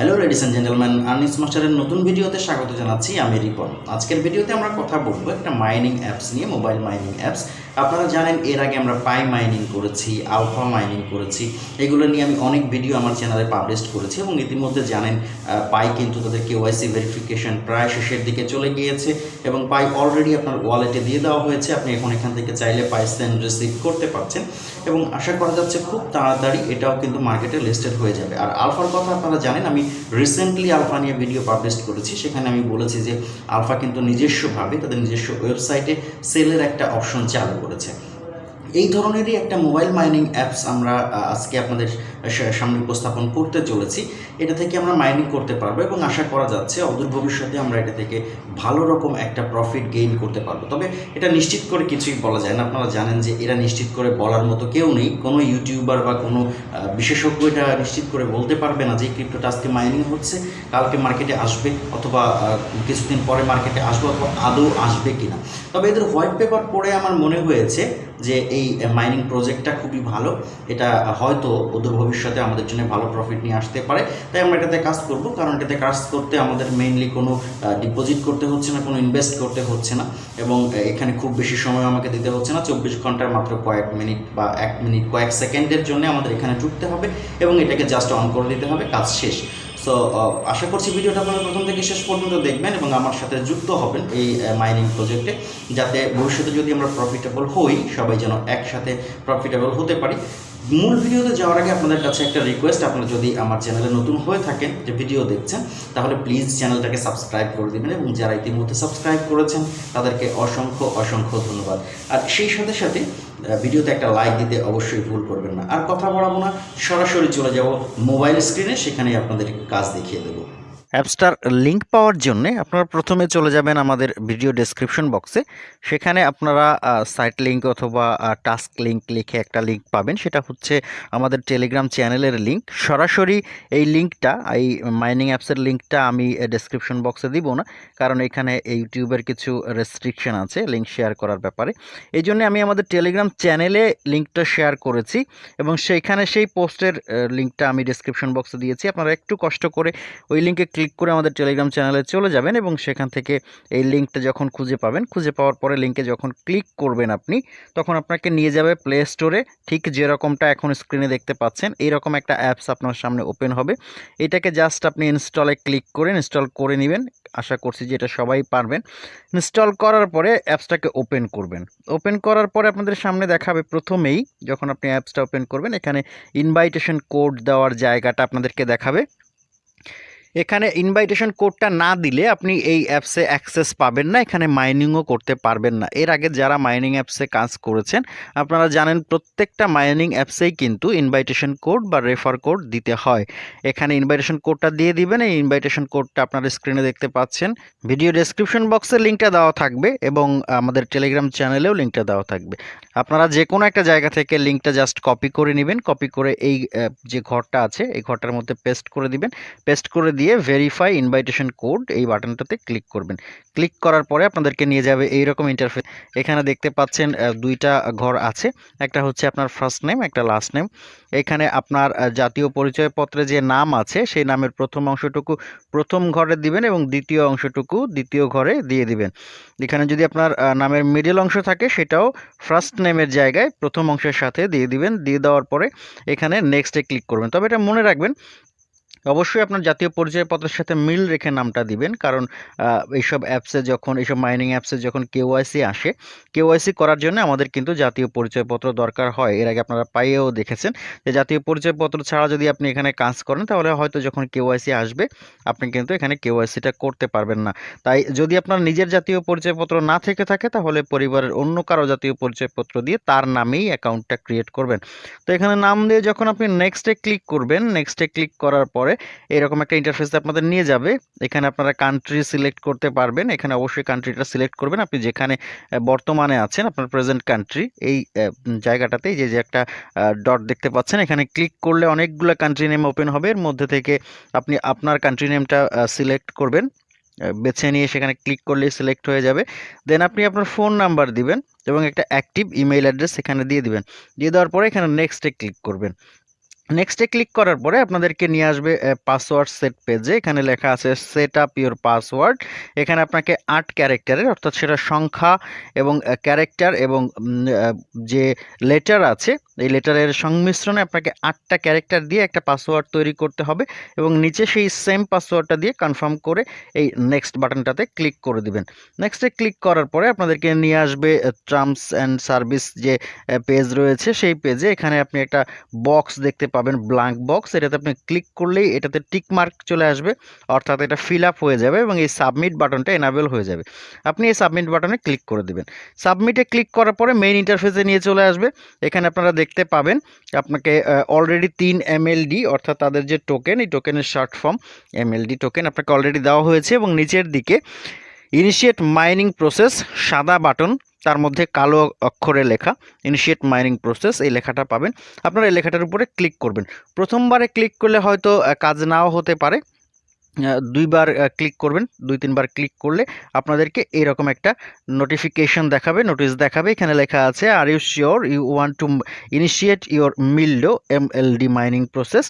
Hello ladies and gentleman আর্নিস মাস্টারের নতুন ভিডিওতে স্বাগত জানাচ্ছি, আমি রিপন। আজকের ভিডিওতে আমরা কথা বলব একটা মাইনিং অ্যাপস নিয়ে মোবাইল মাইনিং অ্যাপস আপনারা জানেন এর আগে আমরা পাই মাইনিং করেছি আলফা মাইনিং করেছি। এগুলো নিয়ে আমি অনেক ভিডিও আমার চ্যানেলে পাবলিশ করেছি এবং ইতিমধ্যে জানেন পাই কিন্তু তাদের কেওয়াইসি ভেরিফিকেশন প্রায় শেষের দিকে চলে গিয়েছে এবং পাই অলরেডি আপনার ওয়ালেটে দিয়ে দেওয়া হয়েছে। আপনি এখন এখান থেকে চাইলে পাই সেন্ড রিসিভ করতে পারছেন এবং আশা করা যাচ্ছে খুব তাড়াতাড়ি এটাও কিন্তু মার্কেটে লিস্টেড হয়ে যাবে। আর আলফার কথা আপনারা জানেন, আমি রিসেন্টলি আলফা নিয়ে ভিডিও পাবলিশ করেছি। সেখানে আমি বলেছি যে আলফা কিন্তু নিজস্বভাবে, তাদের নিজস্ব ওয়েবসাইটে সেলের একটা অপশন চালু করেছে এই ধরনেরই একটা মোবাইল মাইনিং অ্যাপস আমরা আজকে আপনাদের সামনে উপস্থাপন করতে চলেছি। এটা থেকে আমরা মাইনিং করতে পারব এবং আশা করা যাচ্ছে অদূর ভবিষ্যতে আমরা এটা থেকে ভালো রকম একটা প্রফিট গেইন করতে পারব। তবে এটা নিশ্চিত করে কিছুই বলা যায় না। আপনারা জানেন যে এরা নিশ্চিত করে বলার মতো কেউ নেই। কোনো ইউটিউবার বা কোনো বিশেষজ্ঞ এটা নিশ্চিত করে বলতে পারবে না যে ক্রিপ্টোটা আজকে মাইনিং হচ্ছে, কালকে মার্কেটে আসবে অথবা কিছুদিন পরে মার্কেটে আসবে অথবা আদৌ আসবে কিনা। তবে এদের হোয়াইট পেপার পড়ে আমার মনে হয়েছে যে এই মাইনিং প্রজেক্টটা খুবই ভালো। এটা হয়তো অদূর ভবিষ্যতে আমাদের জন্য ভালো প্রফিট নিয়ে আসতে পারে। তাই আমরা এটাতে কাজ করব, কারণ এটাতে কাজ করতে আমাদের মেইনলি কোনো ডিপোজিট করতে হচ্ছে না, কোনো ইনভেস্ট করতে হচ্ছে না। এবং এখানে খুব বেশি সময় আমাকে দিতে হচ্ছে না। চব্বিশ ঘণ্টার মাত্র কয়েক মিনিট বা এক মিনিট কয়েক সেকেন্ডের জন্য আমাদের এখানে ঢুকতে হবে এবং এটাকে জাস্ট অন করে দিতে হবে, কাজ শেষ। সো আশা করছি ভিডিওটা আপনারা প্রথম থেকে শেষ পর্যন্ত দেখবেন এবং আমার সাথে যুক্ত হবেন এই মাইনিং প্রজেক্টে যাতে ভবিষ্যতে যদি আমরা প্রফিটেবল হই, সবাই যেন একসাথে প্রফিটেবল হতে পারি। মূল ভিডিওতে যাওয়ার আগে আপনাদের কাছে একটা রিকোয়েস্ট আপনারা যদি আমার চ্যানেলে নতুন হয়ে থাকেন, যে ভিডিও দেখছেন, তাহলে প্লিজ চ্যানেলটাকে সাবস্ক্রাইব করে দেবেন এবং যারা ইতিমধ্যে সাবস্ক্রাইব করেছেন, তাদেরকে অসংখ্য অসংখ্য ধন্যবাদ। আর সেই সাথে সাথে ভিডিওতে একটা লাইক দিতে অবশ্যই ভুল করবেন না। আর কথা বলাবো না, সরাসরি চলে যাব মোবাইল স্ক্রিনে সেখানে আপনাদের কাজ দেখিয়ে দেবো। অ্যাপসটার লিঙ্ক পাওয়ার জন্য আপনারা প্রথমে চলে যাবেন আমাদের ভিডিও ডেসক্রিপশন বক্সে। সেখানে আপনারা সাইট লিঙ্ক অথবা টাস্ক লিঙ্ক লিখে একটা লিঙ্ক পাবেন। সেটা হচ্ছে আমাদের টেলিগ্রাম চ্যানেলের লিঙ্ক সরাসরি এই লিঙ্কটা এই মাইনিং অ্যাপসের লিঙ্কটা আমি ডেসক্রিপশন বক্সে দিব না, কারণ এখানে ইউটিউবের কিছু রেস্ট্রিকশন আছে লিঙ্ক শেয়ার করার ব্যাপারে। এই জন্য আমি আমাদের টেলিগ্রাম চ্যানেলে লিঙ্কটা শেয়ার করেছি এবং সেইখানে সেই পোস্টের লিঙ্কটা আমি ডেসক্রিপশন বক্সে দিয়েছি। আপনারা একটু কষ্ট করে ওই লিঙ্কে ক্লিক করে আমাদের টেলিগ্রাম চ্যানেলে চলে যাবেন এবং সেখান থেকে এই লিঙ্কটা যখন খুঁজে পাবেন, খুঁজে পাওয়ার পরে লিঙ্কে যখন ক্লিক করবেন আপনি, তখন আপনাকে নিয়ে যাবে প্লে স্টোরে ঠিক যেরকমটা এখন স্ক্রিনে দেখতে পাচ্ছেন এইরকম একটা অ্যাপস আপনার সামনে ওপেন হবে। এটাকে জাস্ট আপনি ইনস্টলে ক্লিক করে ইনস্টল করে নেবেন। আশা করছি যে এটা সবাই পারবেন। ইনস্টল করার পরে অ্যাপসটাকে ওপেন করবেন। ওপেন করার পরে আপনাদের সামনে দেখাবে প্রথমেই, যখন আপনি অ্যাপসটা ওপেন করবেন, এখানে ইনভাইটেশন কোড দেওয়ার জায়গাটা আপনাদেরকে দেখাবে। এখানে ইনভাইটেশন কোডটা না দিলে আপনি এই অ্যাপসে অ্যাক্সেস পাবেন না, এখানে মাইনিংও করতে পারবেন না। এর আগে যারা মাইনিং অ্যাপসে কাজ করেছেন, আপনারা জানেন প্রত্যেকটা মাইনিং অ্যাপসেই কিন্তু ইনভাইটেশন কোড বা রেফার কোড দিতে হয়। এখানে ইনভাইটেশন কোডটা দিয়ে দিবেন, এই ইনভাইটেশন কোডটা আপনারা স্ক্রিনে দেখতে পাচ্ছেন। ভিডিও ডেসক্রিপশন বক্সে লিঙ্কটা দেওয়া থাকবে এবং আমাদের টেলিগ্রাম চ্যানেলেও লিঙ্কটা দেওয়া থাকবে। আপনারা যে কোনো একটা জায়গা থেকে লিঙ্কটা জাস্ট কপি করে নেবেন, কপি করে এই যে ঘরটা আছে, এই ঘরটার মধ্যে পেস্ট করে দিবেন। পেস্ট করে দিয়ে ভেরিফাই ইনভাইটেশন কোড এই বাটনটাতে ক্লিক করবেন। ক্লিক করার পরে আপনাদেরকে নিয়ে যাবে এইরকম ইন্টারফেস এখানে দেখতে পাচ্ছেন দুইটা ঘর আছে। একটা হচ্ছে আপনার ফার্স্ট নেম একটা লাস্ট নেম এখানে আপনার জাতীয় পরিচয়পত্রে যে নাম আছে, সেই নামের প্রথম অংশটুকু প্রথম ঘরে দিবেন এবং দ্বিতীয় অংশটুকু দ্বিতীয় ঘরে দিয়ে দিবেন। এখানে যদি আপনার নামের মিডল অংশ থাকে, সেটাও ফার্স্ট নেমের জায়গায় প্রথম অংশের সাথে দিয়ে দিবেন। দিয়ে দেওয়ার পরে এখানে নেক্সটে ক্লিক করবেন। তবে এটা মনে রাখবেন অবশ্যই আপনার জাতীয় পরিচয়পত্রের সাথে মিল রেখে নামটা দিবেন। কারণ এইসব অ্যাপসে যখন, এইসব মাইনিং অ্যাপসে যখন কেওয়াইসি আসে কেওয়াইসি করার জন্য আমাদের কিন্তু জাতীয় পরিচয়পত্র দরকার হয়। এর আগে আপনারা পাইয়েও দেখেছেন যে জাতীয় পরিচয়পত্র ছাড়া যদি আপনি এখানে কাজ করেন, তাহলে হয়তো যখন কেওয়াইসি আসবে, আপনি কিন্তু এখানে কেওয়াইসিটা করতে পারবেন না। তাই যদি আপনার নিজের জাতীয় পরিচয়পত্র না থেকে থাকে, তাহলে পরিবারের অন্য কারও জাতীয় পরিচয়পত্র দিয়ে তার নামেই অ্যাকাউন্টটা ক্রিয়েট করবেন। তো এখানে নাম দিয়ে যখন আপনি নেক্সটে ক্লিক করবেন নেক্সটে ক্লিক করার পরে এরকম একটা ইন্টারফেস আপনাদের নিয়ে যাবে। এখানে আপনারা কান্ট্রি সিলেক্ট করতে পারবেন। এখানে অবশ্যই কান্ট্রিটা সিলেক্ট করবেন। আপনি যেখানে বর্তমানে আছেন, আপনার প্রেজেন্ট কান্ট্রি এই জায়গাটাতে যে যে একটা ডট দেখতে পাচ্ছেন, এখানে ক্লিক করলে অনেকগুলো কান্ট্রি নেম ওপেন হবে। এর মধ্যে থেকে আপনি আপনার কান্ট্রি নেমটা সিলেক্ট করবেন। বেছে নিয়ে সেখানে ক্লিক করলেই সিলেক্ট হয়ে যাবে। দেন আপনি আপনার ফোন নাম্বার দিবেন এবং একটা অ্যাক্টিভ ইমেল অ্যাড্রেস এখানে দিয়ে দিবেন। দিয়ে দেওয়ার পরে এখানে নেক্সটে ক্লিক করবেন। নেক্সটে ক্লিক করার পরে আপনাদেরকে নিয়ে আসবে পাসওয়ার্ড সেট পেজে এখানে লেখা আছে সেট আপ ইউর পাসওয়ার্ড এখানে আপনাকে আট ক্যারেক্টারের অর্থাৎ সেটা সংখ্যা এবং ক্যারেক্টার এবং যে লেটার আছে এই লেটারের সংমিশ্রণে আপনাকে আটটা ক্যারেক্টার দিয়ে একটা পাসওয়ার্ড তৈরি করতে হবে এবং নিচে সেই সেম পাসওয়ার্ডটা দিয়ে কনফার্ম করে এই নেক্সট বাটনটাতে ক্লিক করে দিবেন। নেক্সটে ক্লিক করার পরে আপনাদেরকে নিয়ে আসবে টার্মস অ্যান্ড সার্ভিস যে পেজ রয়েছে সেই পেজে এখানে আপনি একটা বক্স দেখতে পাবেন ব্ল্যাঙ্ক বক্স এটাতে আপনি ক্লিক করলেই এটাতে টিক মার্ক চলে আসবে, অর্থাৎ এটা ফিল আপ হয়ে যাবে এবং এই সাবমিট বাটনটা এনাবেল হয়ে যাবে। আপনি এই সাবমিট বাটনে ক্লিক করে দিবেন। সাবমিটে ক্লিক করার পরে মেইন ইন্টারফেসে নিয়ে চলে আসবে। এখানে আপনারা দেখতে পাবেন। আপনাকে অলরেডি তিন এমএলডি অর্থাৎ তাদের যে টোকেন এই টোকেনের শর্ট ফর্ম এমএলডি টোকেন আপনাকে অলরেডি দেওয়া হয়েছে এবং নিচের দিকে ইনিশিয়েট মাইনিং প্রসেস সাদা বাটন তার মধ্যে কালো অক্ষরে লেখা ইনিশিয়েট মাইনিং প্রসেস এই লেখাটা পাবেন। আপনারা এই লেখাটার উপরে ক্লিক করবেন। প্রথমবারে ক্লিক করলে হয়তো কাজ নাও হতে পারে। দুইবার ক্লিক করবেন, দুই, তিনবার ক্লিক করলে আপনাদেরকে এরকম একটা নোটিফিকেশন দেখাবে নোটিশ দেখাবে। এখানে লেখা আছে আর are sure you want to initiate your mildew M L D mining process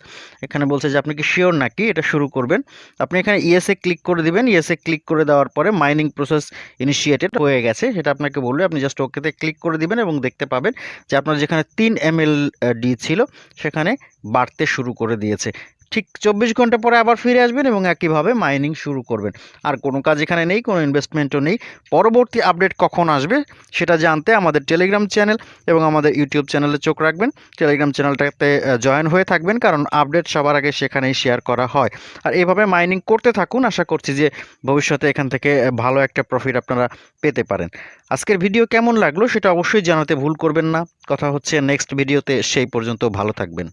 এখানে বলছে যে, আপনি কি শিওর নাকি এটা শুরু করবেন? আপনি এখানে ইয়েসে ক্লিক করে দিবেন। ইয়েসে ক্লিক করে দেওয়ার পরে মাইনিং প্রসেস ইনিশিয়েটেড হয়ে গেছে। সেটা আপনাকে বলবে, আপনি জাস্ট ওকেতে ক্লিক করে দিবেন এবং দেখতে পাবেন যে, আপনার যেখানে তিন এম এল ডি ছিল, সেখানে বাড়তে শুরু করে দিয়েছে। ঠিক চব্বিশ ঘণ্টা পরে আবার ফিরে আসবেন এবং একইভাবে মাইনিং শুরু করবেন। আর কোনো কাজ এখানে নেই, কোনো ইনভেস্টমেন্টও নেই। পরবর্তী আপডেট কখন আসবে সেটা জানতে আমাদের টেলিগ্রাম চ্যানেল এবং আমাদের ইউটিউব চ্যানেলে চোখ রাখবেন। টেলিগ্রাম চ্যানেলটাতে জয়েন হয়ে থাকবেন কারণ আপডেট সবার আগে সেখানেই শেয়ার করা হয়। আর এভাবে মাইনিং করতে থাকুন, আশা করছি যে ভবিষ্যতে এখান থেকে ভালো একটা প্রফিট আপনারা পেতে পারেন। আজকের ভিডিও কেমন লাগল সেটা অবশ্যই জানাতে ভুল করবেন না। কথা হচ্ছে নেক্সট ভিডিওতে সেই পর্যন্ত ভালো থাকবেন।